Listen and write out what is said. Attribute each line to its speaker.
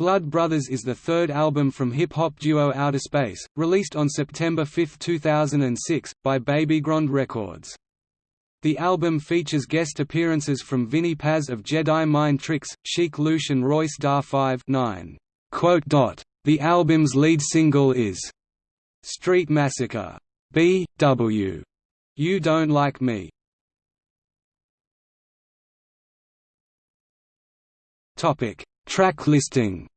Speaker 1: Blood Brothers is the third album from hip-hop duo Outerspace, released on September 5, 2006, by Babygrande Records. The album features guest appearances from Vinnie Paz of Jedi Mind Tricks, Sheek Louch and Royce da 5 9. The album's lead single is Street Massacre. B. W. You Don't Like Me. Topic: Track listing.